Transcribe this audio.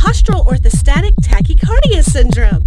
postural orthostatic tachycardia syndrome.